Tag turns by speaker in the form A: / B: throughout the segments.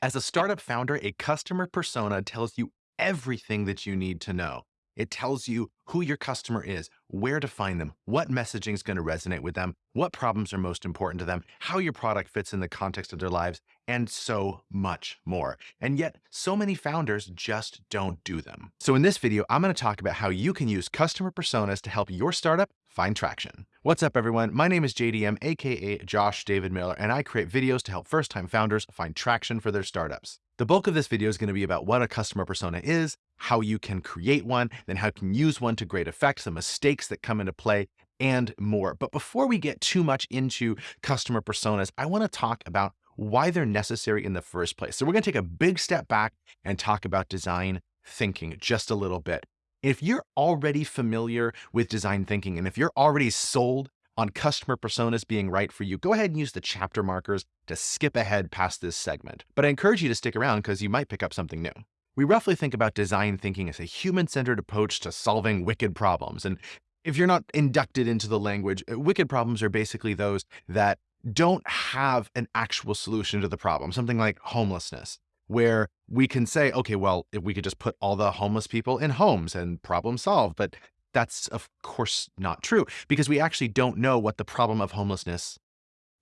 A: As a startup founder, a customer persona tells you everything that you need to know. It tells you who your customer is, where to find them, what messaging is going to resonate with them, what problems are most important to them, how your product fits in the context of their lives, and so much more. And yet, so many founders just don't do them. So in this video, I'm going to talk about how you can use customer personas to help your startup find traction. What's up, everyone? My name is JDM, aka Josh David Miller, and I create videos to help first-time founders find traction for their startups. The bulk of this video is going to be about what a customer persona is, how you can create one, then how you can use one to great effect, the mistakes that come into play, and more. But before we get too much into customer personas, I want to talk about why they're necessary in the first place. So we're going to take a big step back and talk about design thinking just a little bit. If you're already familiar with design thinking and if you're already sold on customer personas being right for you, go ahead and use the chapter markers to skip ahead past this segment. But I encourage you to stick around because you might pick up something new. We roughly think about design thinking as a human-centered approach to solving wicked problems. And if you're not inducted into the language, uh, wicked problems are basically those that don't have an actual solution to the problem, something like homelessness where we can say, okay, well, if we could just put all the homeless people in homes and problem solved. But that's of course not true because we actually don't know what the problem of homelessness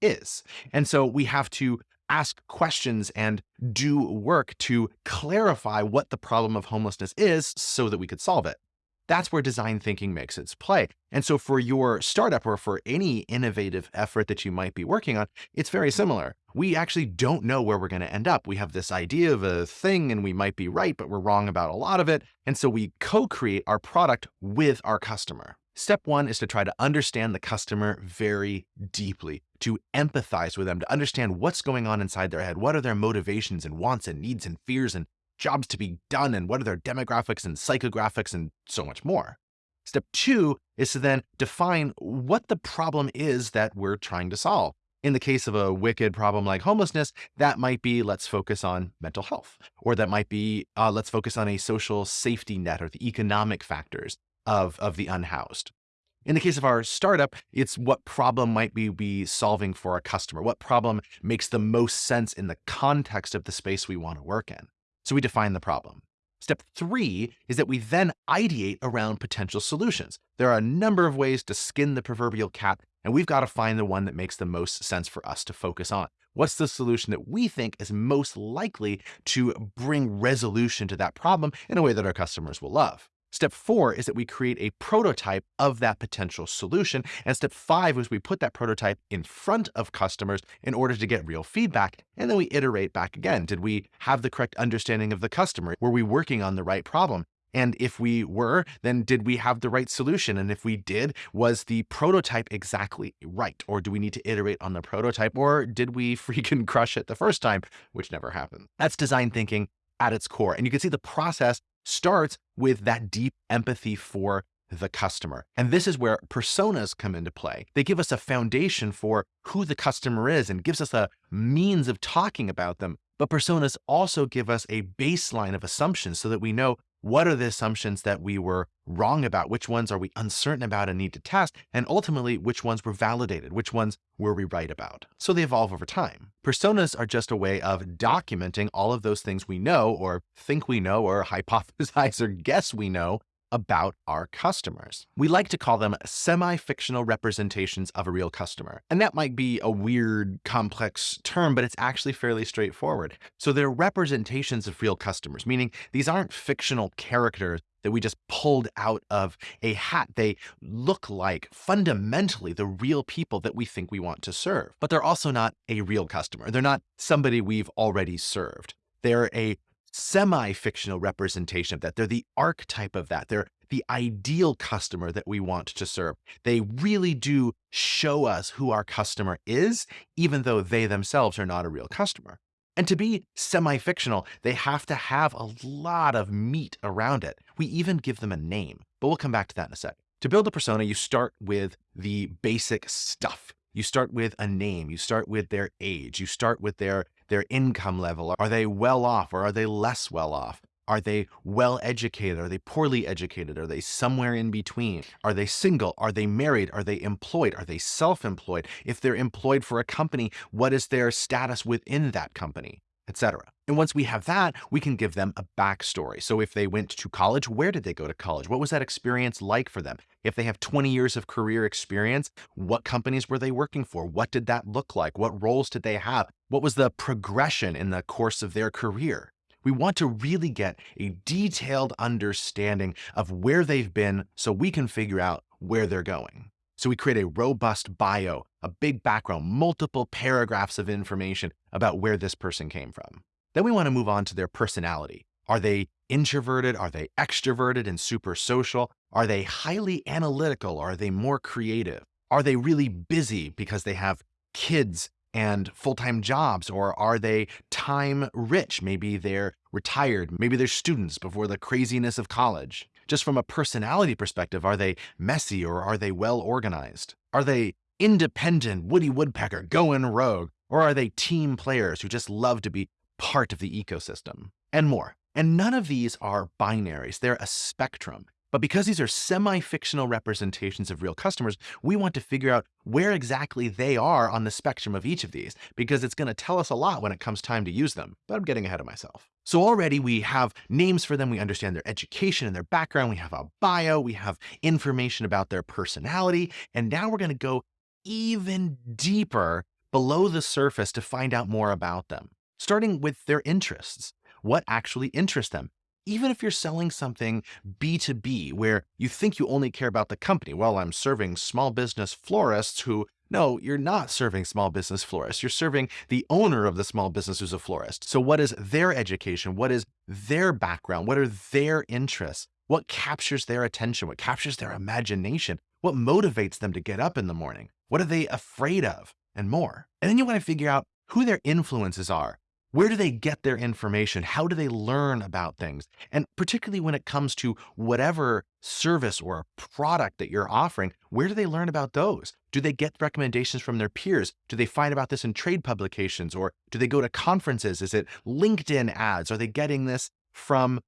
A: is. And so we have to ask questions and do work to clarify what the problem of homelessness is so that we could solve it. That's where design thinking makes its play. And so for your startup or for any innovative effort that you might be working on, it's very similar. We actually don't know where we're going to end up. We have this idea of a thing and we might be right, but we're wrong about a lot of it. And so we co-create our product with our customer. Step one is to try to understand the customer very deeply, to empathize with them, to understand what's going on inside their head. What are their motivations and wants and needs and fears and jobs to be done and what are their demographics and psychographics and so much more. Step two is to then define what the problem is that we're trying to solve. In the case of a wicked problem like homelessness, that might be let's focus on mental health, or that might be uh, let's focus on a social safety net or the economic factors of, of the unhoused. In the case of our startup, it's what problem might we be solving for a customer? What problem makes the most sense in the context of the space we want to work in? So we define the problem. Step three is that we then ideate around potential solutions. There are a number of ways to skin the proverbial cat, and we've got to find the one that makes the most sense for us to focus on. What's the solution that we think is most likely to bring resolution to that problem in a way that our customers will love? Step four is that we create a prototype of that potential solution. And step five is we put that prototype in front of customers in order to get real feedback. And then we iterate back again. Did we have the correct understanding of the customer? Were we working on the right problem? And if we were, then did we have the right solution? And if we did, was the prototype exactly right? Or do we need to iterate on the prototype? Or did we freaking crush it the first time, which never happened? That's design thinking at its core. And you can see the process starts with that deep empathy for the customer. And this is where personas come into play. They give us a foundation for who the customer is and gives us a means of talking about them. But personas also give us a baseline of assumptions so that we know what are the assumptions that we were wrong about? Which ones are we uncertain about and need to test? And ultimately, which ones were validated? Which ones were we right about? So they evolve over time. Personas are just a way of documenting all of those things we know or think we know or hypothesize or guess we know about our customers. We like to call them semi-fictional representations of a real customer. And that might be a weird, complex term, but it's actually fairly straightforward. So they're representations of real customers, meaning these aren't fictional characters that we just pulled out of a hat. They look like fundamentally the real people that we think we want to serve, but they're also not a real customer. They're not somebody we've already served. They're a semi-fictional representation of that. They're the archetype of that. They're the ideal customer that we want to serve. They really do show us who our customer is, even though they themselves are not a real customer. And to be semi-fictional, they have to have a lot of meat around it. We even give them a name, but we'll come back to that in a sec. To build a persona, you start with the basic stuff. You start with a name, you start with their age, you start with their their income level. Are they well off or are they less well off? Are they well educated? Are they poorly educated? Are they somewhere in between? Are they single? Are they married? Are they employed? Are they self employed? If they're employed for a company, what is their status within that company? etc. And once we have that, we can give them a backstory. So if they went to college, where did they go to college? What was that experience like for them? If they have 20 years of career experience, what companies were they working for? What did that look like? What roles did they have? What was the progression in the course of their career? We want to really get a detailed understanding of where they've been so we can figure out where they're going. So we create a robust bio, a big background, multiple paragraphs of information about where this person came from. Then we want to move on to their personality. Are they introverted? Are they extroverted and super social? Are they highly analytical? Are they more creative? Are they really busy because they have kids and full-time jobs or are they time rich? Maybe they're retired. Maybe they're students before the craziness of college. Just from a personality perspective are they messy or are they well organized? Are they independent woody woodpecker going rogue? Or are they team players who just love to be part of the ecosystem, and more. And none of these are binaries, they're a spectrum. But because these are semi-fictional representations of real customers, we want to figure out where exactly they are on the spectrum of each of these, because it's going to tell us a lot when it comes time to use them. But I'm getting ahead of myself. So already we have names for them, we understand their education and their background, we have a bio, we have information about their personality, and now we're going to go even deeper below the surface to find out more about them starting with their interests. What actually interests them? Even if you're selling something B2B where you think you only care about the company, well, I'm serving small business florists who no, you're not serving small business florists. You're serving the owner of the small business who's a florist. So what is their education? What is their background? What are their interests? What captures their attention? What captures their imagination? What motivates them to get up in the morning? What are they afraid of? And more. And then you want to figure out who their influences are. Where do they get their information? How do they learn about things? And particularly when it comes to whatever service or product that you're offering, where do they learn about those? Do they get recommendations from their peers? Do they find about this in trade publications or do they go to conferences? Is it LinkedIn ads? Are they getting this from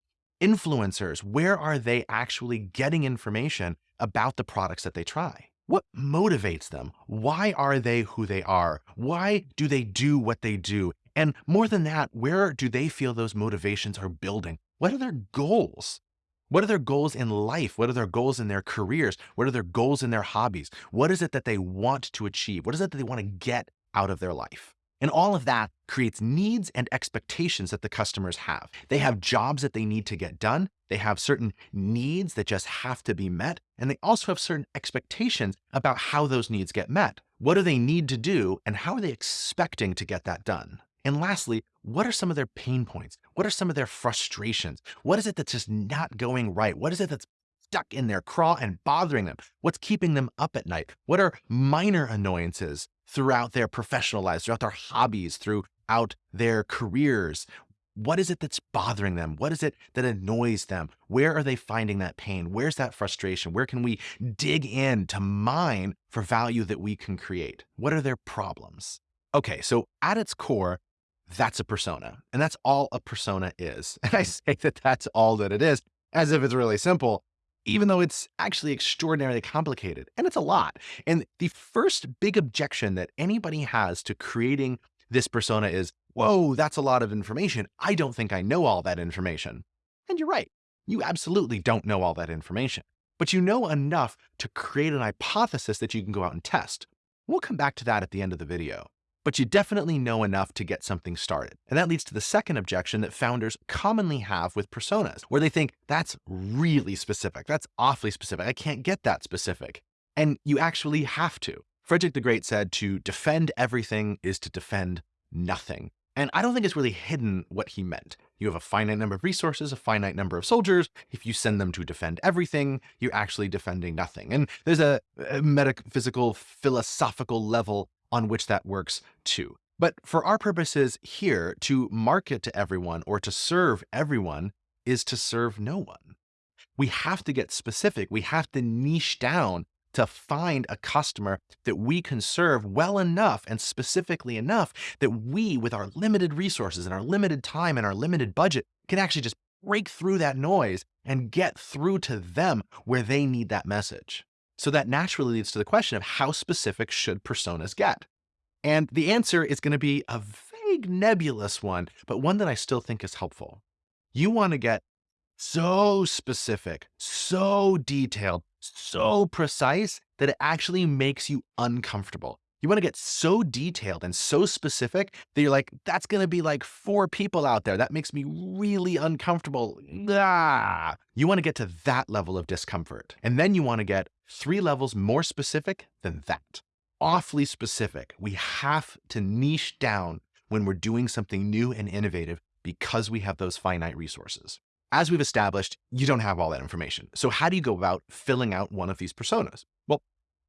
A: influencers? Where are they actually getting information about the products that they try? What motivates them? Why are they who they are? Why do they do what they do? And more than that, where do they feel those motivations are building? What are their goals? What are their goals in life? What are their goals in their careers? What are their goals in their hobbies? What is it that they want to achieve? What is it that they want to get out of their life? And all of that creates needs and expectations that the customers have. They have jobs that they need to get done. They have certain needs that just have to be met. And they also have certain expectations about how those needs get met. What do they need to do and how are they expecting to get that done? And lastly, what are some of their pain points? What are some of their frustrations? What is it that's just not going right? What is it that's stuck in their craw and bothering them? What's keeping them up at night? What are minor annoyances throughout their professional lives, throughout their hobbies, throughout their careers? What is it that's bothering them? What is it that annoys them? Where are they finding that pain? Where's that frustration? Where can we dig in to mine for value that we can create? What are their problems? Okay, so at its core, that's a persona. And that's all a persona is. And I say that that's all that it is, as if it's really simple, even though it's actually extraordinarily complicated. And it's a lot. And the first big objection that anybody has to creating this persona is, whoa, that's a lot of information. I don't think I know all that information. And you're right. You absolutely don't know all that information. But you know enough to create an hypothesis that you can go out and test. We'll come back to that at the end of the video but you definitely know enough to get something started. And that leads to the second objection that founders commonly have with personas, where they think that's really specific. That's awfully specific. I can't get that specific. And you actually have to. Frederick the Great said to defend everything is to defend nothing. And I don't think it's really hidden what he meant. You have a finite number of resources, a finite number of soldiers. If you send them to defend everything, you're actually defending nothing. And there's a, a metaphysical, philosophical level on which that works too. But for our purposes here, to market to everyone or to serve everyone is to serve no one. We have to get specific. We have to niche down to find a customer that we can serve well enough and specifically enough that we, with our limited resources and our limited time and our limited budget, can actually just break through that noise and get through to them where they need that message. So that naturally leads to the question of how specific should personas get? And the answer is going to be a vague, nebulous one, but one that I still think is helpful. You want to get so specific, so detailed, so precise that it actually makes you uncomfortable. You want to get so detailed and so specific that you're like, that's going to be like four people out there. That makes me really uncomfortable. Ah. You want to get to that level of discomfort. And then you want to get three levels more specific than that. Awfully specific. We have to niche down when we're doing something new and innovative because we have those finite resources. As we've established, you don't have all that information. So how do you go about filling out one of these personas? Well,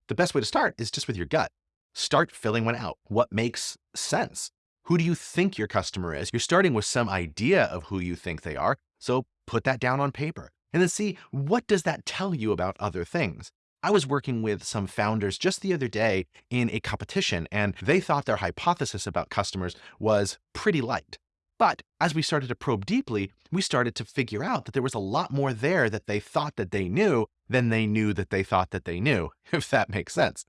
A: the best way to start is just with your gut. Start filling one out. What makes sense? Who do you think your customer is? You're starting with some idea of who you think they are. So put that down on paper and then see what does that tell you about other things? I was working with some founders just the other day in a competition and they thought their hypothesis about customers was pretty light. But as we started to probe deeply, we started to figure out that there was a lot more there that they thought that they knew than they knew that they thought that they knew, if that makes sense.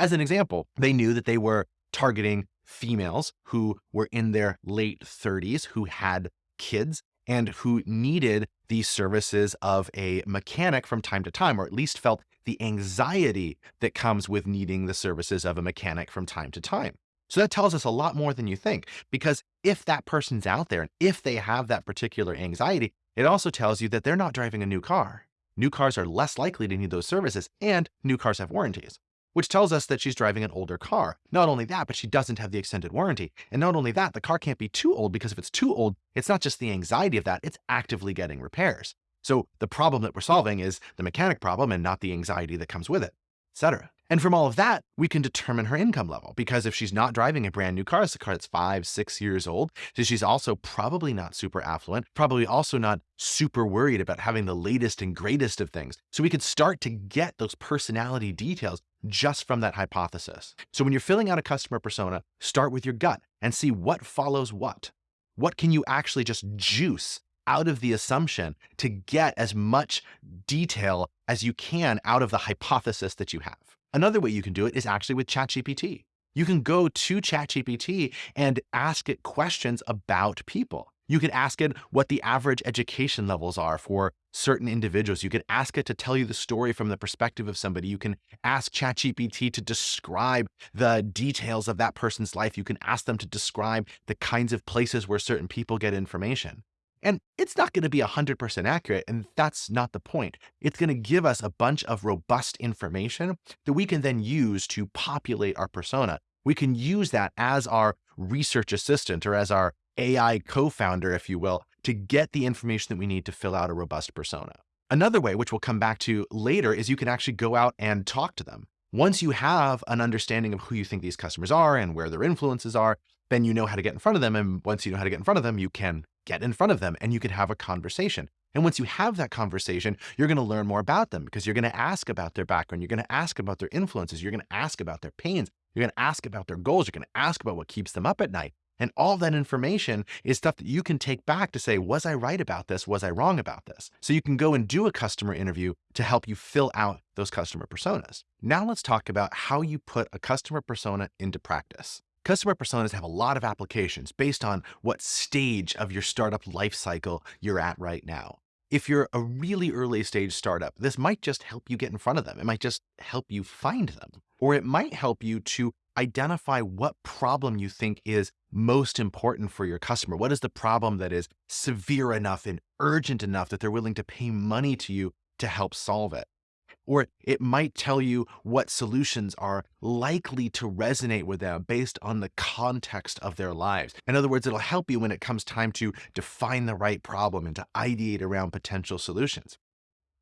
A: As an example, they knew that they were targeting females who were in their late 30s, who had kids, and who needed the services of a mechanic from time to time, or at least felt the anxiety that comes with needing the services of a mechanic from time to time. So that tells us a lot more than you think, because if that person's out there and if they have that particular anxiety, it also tells you that they're not driving a new car. New cars are less likely to need those services and new cars have warranties, which tells us that she's driving an older car. Not only that, but she doesn't have the extended warranty. And not only that, the car can't be too old because if it's too old, it's not just the anxiety of that, it's actively getting repairs. So the problem that we're solving is the mechanic problem and not the anxiety that comes with it, etc. And from all of that, we can determine her income level because if she's not driving a brand new car, it's a car that's five, six years old. So she's also probably not super affluent, probably also not super worried about having the latest and greatest of things. So we could start to get those personality details just from that hypothesis. So when you're filling out a customer persona, start with your gut and see what follows what. What can you actually just juice out of the assumption to get as much detail as you can out of the hypothesis that you have? Another way you can do it is actually with ChatGPT. You can go to ChatGPT and ask it questions about people. You can ask it what the average education levels are for certain individuals. You can ask it to tell you the story from the perspective of somebody. You can ask ChatGPT to describe the details of that person's life. You can ask them to describe the kinds of places where certain people get information. And it's not going to be 100% accurate, and that's not the point. It's going to give us a bunch of robust information that we can then use to populate our persona. We can use that as our research assistant or as our AI co-founder, if you will, to get the information that we need to fill out a robust persona. Another way, which we'll come back to later, is you can actually go out and talk to them. Once you have an understanding of who you think these customers are and where their influences are, then you know how to get in front of them. And once you know how to get in front of them, you can get in front of them and you can have a conversation. And once you have that conversation, you're going to learn more about them because you're going to ask about their background. You're going to ask about their influences. You're going to ask about their pains. You're going to ask about their goals. You're going to ask about what keeps them up at night. And all that information is stuff that you can take back to say, was I right about this? Was I wrong about this? So you can go and do a customer interview to help you fill out those customer personas. Now let's talk about how you put a customer persona into practice. Customer personas have a lot of applications based on what stage of your startup life cycle you're at right now. If you're a really early stage startup, this might just help you get in front of them. It might just help you find them, or it might help you to identify what problem you think is most important for your customer. What is the problem that is severe enough and urgent enough that they're willing to pay money to you to help solve it? or it might tell you what solutions are likely to resonate with them based on the context of their lives. In other words, it'll help you when it comes time to define the right problem and to ideate around potential solutions.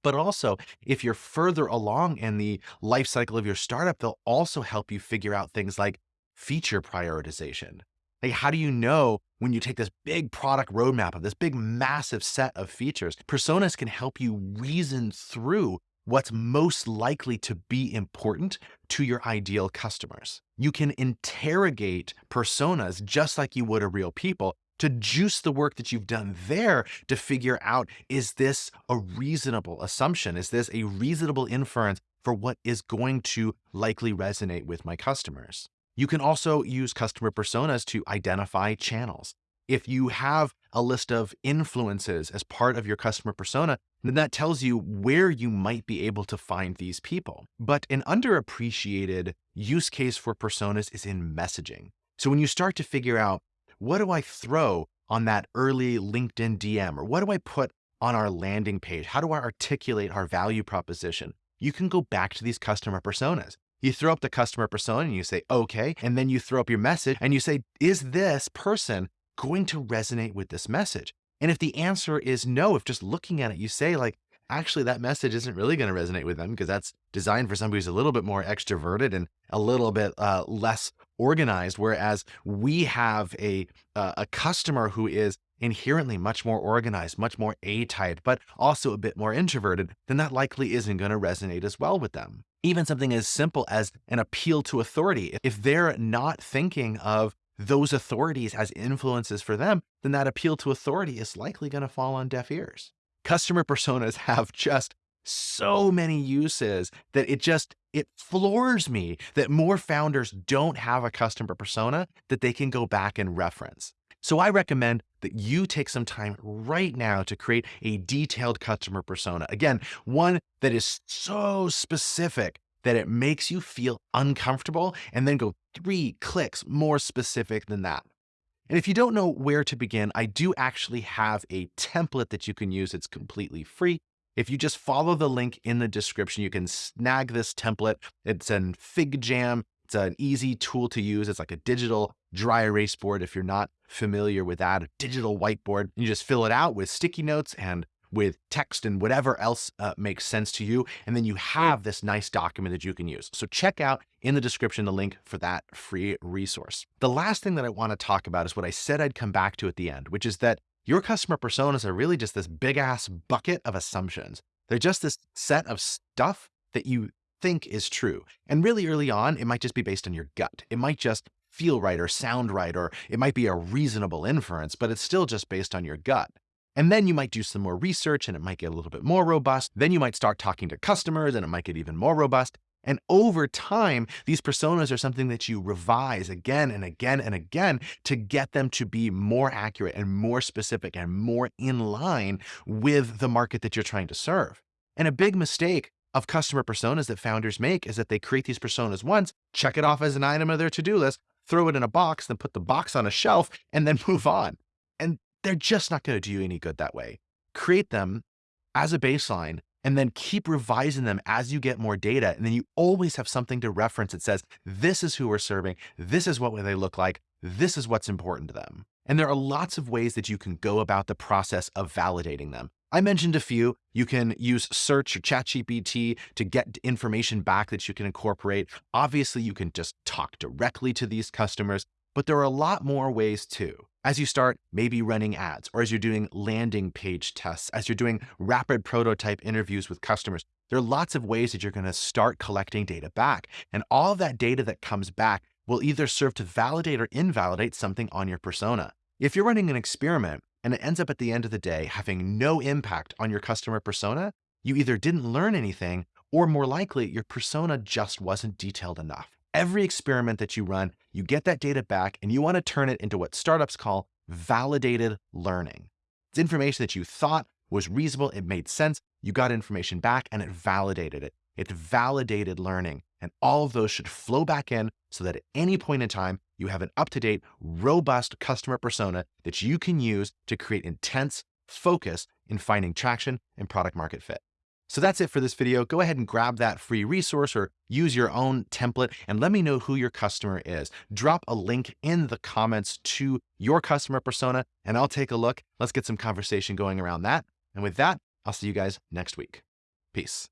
A: But also, if you're further along in the life cycle of your startup, they'll also help you figure out things like feature prioritization. Like, how do you know when you take this big product roadmap of this big massive set of features? Personas can help you reason through what's most likely to be important to your ideal customers. You can interrogate personas just like you would a real people to juice the work that you've done there to figure out, is this a reasonable assumption? Is this a reasonable inference for what is going to likely resonate with my customers? You can also use customer personas to identify channels. If you have a list of influences as part of your customer persona, then that tells you where you might be able to find these people. But an underappreciated use case for personas is in messaging. So when you start to figure out, what do I throw on that early LinkedIn DM? Or what do I put on our landing page? How do I articulate our value proposition? You can go back to these customer personas. You throw up the customer persona and you say, okay. And then you throw up your message and you say, is this person going to resonate with this message? And if the answer is no, if just looking at it, you say like, actually that message isn't really going to resonate with them because that's designed for somebody who's a little bit more extroverted and a little bit uh, less organized. Whereas we have a, uh, a customer who is inherently much more organized, much more A-type, but also a bit more introverted, then that likely isn't going to resonate as well with them. Even something as simple as an appeal to authority. If they're not thinking of those authorities as influences for them, then that appeal to authority is likely going to fall on deaf ears. Customer personas have just so many uses that it just it floors me that more founders don't have a customer persona that they can go back and reference. So I recommend that you take some time right now to create a detailed customer persona. Again, one that is so specific that it makes you feel uncomfortable and then go three clicks more specific than that. And if you don't know where to begin, I do actually have a template that you can use. It's completely free. If you just follow the link in the description, you can snag this template. It's an FigJam. It's an easy tool to use. It's like a digital dry erase board. If you're not familiar with that, a digital whiteboard, you just fill it out with sticky notes and with text and whatever else uh, makes sense to you. And then you have this nice document that you can use. So check out in the description the link for that free resource. The last thing that I want to talk about is what I said I'd come back to at the end, which is that your customer personas are really just this big ass bucket of assumptions. They're just this set of stuff that you think is true. And really early on, it might just be based on your gut. It might just feel right or sound right, or it might be a reasonable inference, but it's still just based on your gut. And then you might do some more research and it might get a little bit more robust. Then you might start talking to customers and it might get even more robust. And over time, these personas are something that you revise again and again and again to get them to be more accurate and more specific and more in line with the market that you're trying to serve. And a big mistake of customer personas that founders make is that they create these personas once, check it off as an item of their to-do list, throw it in a box, then put the box on a shelf, and then move on. And they're just not going to do you any good that way. Create them as a baseline and then keep revising them as you get more data. And then you always have something to reference that says, this is who we're serving. This is what they look like. This is what's important to them. And there are lots of ways that you can go about the process of validating them. I mentioned a few. You can use search or ChatGPT to get information back that you can incorporate. Obviously, you can just talk directly to these customers, but there are a lot more ways too. As you start maybe running ads, or as you're doing landing page tests, as you're doing rapid prototype interviews with customers, there are lots of ways that you're going to start collecting data back. And all of that data that comes back will either serve to validate or invalidate something on your persona. If you're running an experiment and it ends up at the end of the day having no impact on your customer persona, you either didn't learn anything or more likely your persona just wasn't detailed enough. Every experiment that you run, you get that data back and you want to turn it into what startups call validated learning. It's information that you thought was reasonable, it made sense, you got information back and it validated it. It's validated learning. And all of those should flow back in so that at any point in time, you have an up-to-date, robust customer persona that you can use to create intense focus in finding traction and product market fit. So that's it for this video. Go ahead and grab that free resource or use your own template and let me know who your customer is. Drop a link in the comments to your customer persona and I'll take a look. Let's get some conversation going around that. And with that, I'll see you guys next week. Peace.